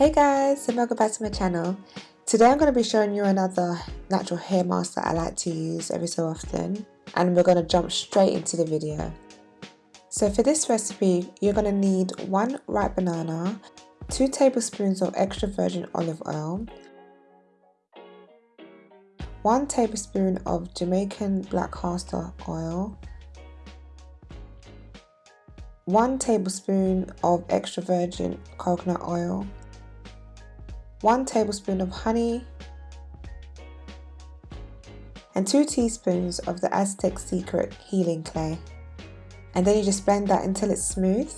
Hey guys and welcome back to my channel. Today I'm going to be showing you another natural hair mask that I like to use every so often and we're going to jump straight into the video. So for this recipe you're going to need one ripe banana, 2 tablespoons of extra virgin olive oil, 1 tablespoon of Jamaican black castor oil, 1 tablespoon of extra virgin coconut oil, 1 tablespoon of honey, and 2 teaspoons of the Aztec Secret Healing Clay. And then you just blend that until it's smooth.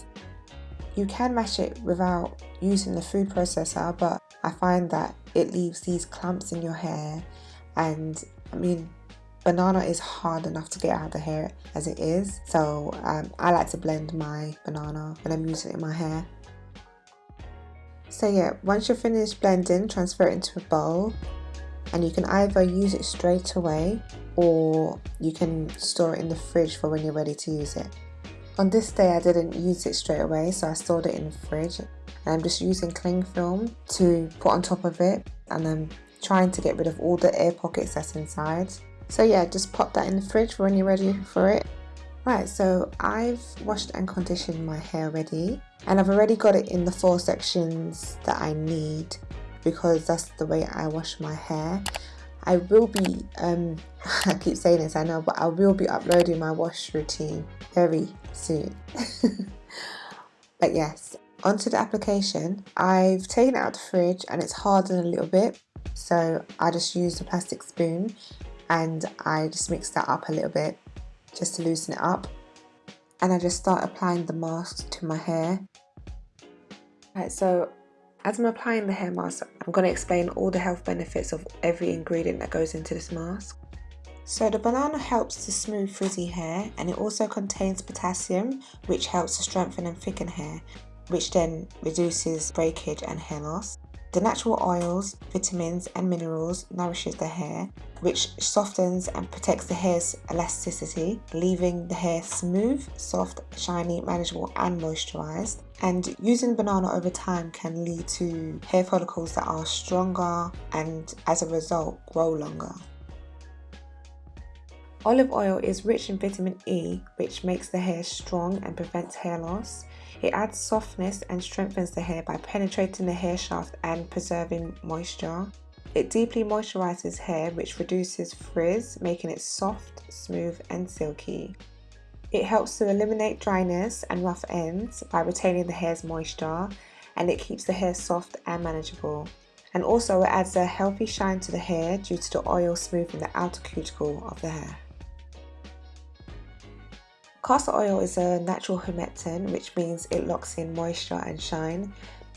You can mash it without using the food processor, but I find that it leaves these clumps in your hair. And I mean, banana is hard enough to get out of the hair as it is. So um, I like to blend my banana when I'm using it in my hair. So yeah, once you're finished blending, transfer it into a bowl and you can either use it straight away or you can store it in the fridge for when you're ready to use it. On this day I didn't use it straight away so I stored it in the fridge and I'm just using cling film to put on top of it and I'm trying to get rid of all the air pockets that's inside. So yeah, just pop that in the fridge for when you're ready for it. Right, so I've washed and conditioned my hair already and I've already got it in the four sections that I need because that's the way I wash my hair. I will be, um, I keep saying this I know, but I will be uploading my wash routine very soon. but yes, onto the application. I've taken it out the fridge and it's hardened a little bit so I just used a plastic spoon and I just mixed that up a little bit just to loosen it up and I just start applying the mask to my hair. Right, so as I'm applying the hair mask, I'm going to explain all the health benefits of every ingredient that goes into this mask. So the banana helps to smooth frizzy hair and it also contains potassium which helps to strengthen and thicken hair which then reduces breakage and hair loss. The natural oils, vitamins and minerals nourishes the hair, which softens and protects the hair's elasticity, leaving the hair smooth, soft, shiny, manageable and moisturized. And using banana over time can lead to hair follicles that are stronger and as a result grow longer. Olive oil is rich in vitamin E, which makes the hair strong and prevents hair loss. It adds softness and strengthens the hair by penetrating the hair shaft and preserving moisture. It deeply moisturizes hair which reduces frizz, making it soft, smooth and silky. It helps to eliminate dryness and rough ends by retaining the hair's moisture and it keeps the hair soft and manageable. And also it adds a healthy shine to the hair due to the oil smoothing the outer cuticle of the hair. Castor oil is a natural humectant, which means it locks in moisture and shine.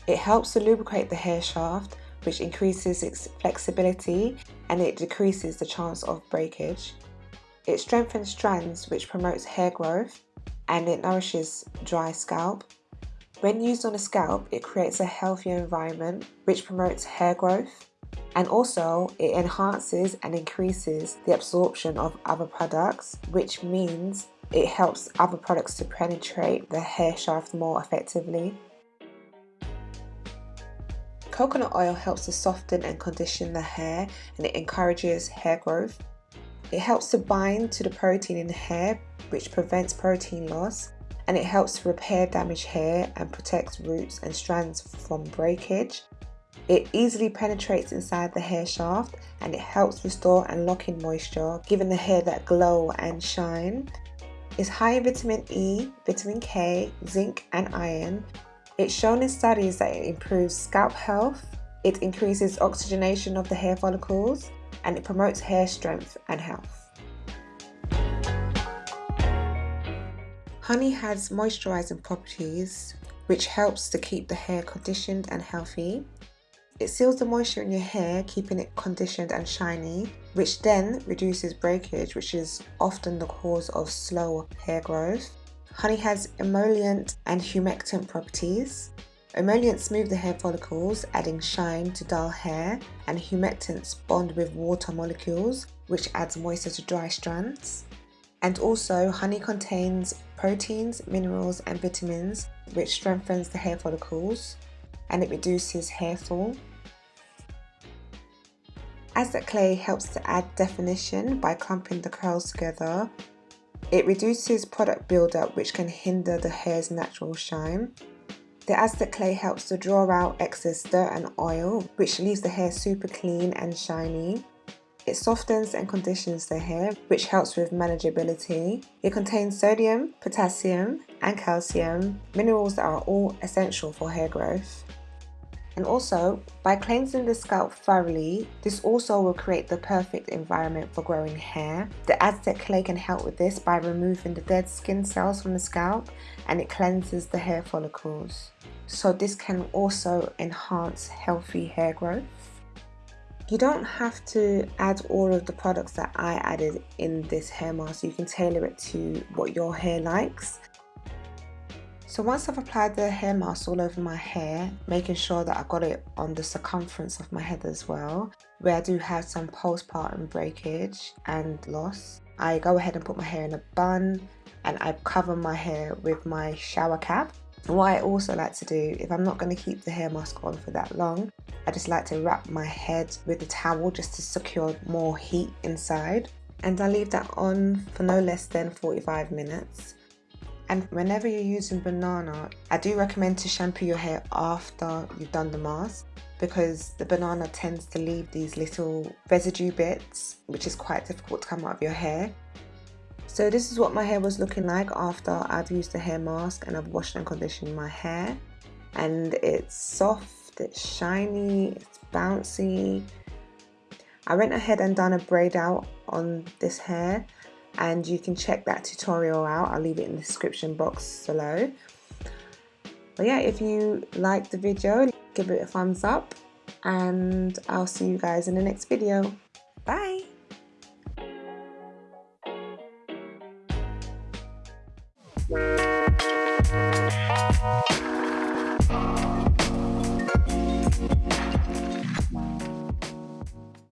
It helps to lubricate the hair shaft, which increases its flexibility and it decreases the chance of breakage. It strengthens strands, which promotes hair growth, and it nourishes dry scalp. When used on the scalp, it creates a healthier environment, which promotes hair growth. And also, it enhances and increases the absorption of other products, which means it helps other products to penetrate the hair shaft more effectively. Coconut oil helps to soften and condition the hair and it encourages hair growth. It helps to bind to the protein in the hair which prevents protein loss and it helps to repair damaged hair and protects roots and strands from breakage. It easily penetrates inside the hair shaft and it helps restore and lock in moisture, giving the hair that glow and shine is high in vitamin E, vitamin K, zinc and iron. It's shown in studies that it improves scalp health, it increases oxygenation of the hair follicles, and it promotes hair strength and health. Honey has moisturizing properties which helps to keep the hair conditioned and healthy. It seals the moisture in your hair, keeping it conditioned and shiny, which then reduces breakage, which is often the cause of slow hair growth. Honey has emollient and humectant properties. Emollients smooth the hair follicles, adding shine to dull hair, and humectants bond with water molecules, which adds moisture to dry strands. And also, honey contains proteins, minerals, and vitamins, which strengthens the hair follicles. and it reduces hair fall. Aztec clay helps to add definition by clumping the curls together. It reduces product buildup which can hinder the hair's natural shine. The Aztec clay helps to draw out excess dirt and oil which leaves the hair super clean and shiny. It softens and conditions the hair, which helps with manageability. It contains sodium, potassium, and calcium, minerals that are all essential for hair growth. And also, by cleansing the scalp thoroughly, this also will create the perfect environment for growing hair. The Aztec clay can help with this by removing the dead skin cells from the scalp and it cleanses the hair follicles. So this can also enhance healthy hair growth. You don't have to add all of the products that I added in this hair mask. You can tailor it to what your hair likes. So once I've applied the hair mask all over my hair, making sure that I got it on the circumference of my head as well, where I do have some postpartum breakage and loss, I go ahead and put my hair in a bun and I cover my hair with my shower cap. What I also like to do, if I'm not going to keep the hair mask on for that long, I just like to wrap my head with a towel just to secure more heat inside. And I leave that on for no less than 45 minutes. And whenever you're using banana, I do recommend to shampoo your hair after you've done the mask because the banana tends to leave these little residue bits, which is quite difficult to come out of your hair. So this is what my hair was looking like after I've used the hair mask and I've washed and conditioned my hair. And it's soft it's shiny, it's bouncy. I went ahead and done a braid out on this hair and you can check that tutorial out. I'll leave it in the description box below. But yeah if you liked the video give it a thumbs up. And I'll see you guys in the next video. Bye.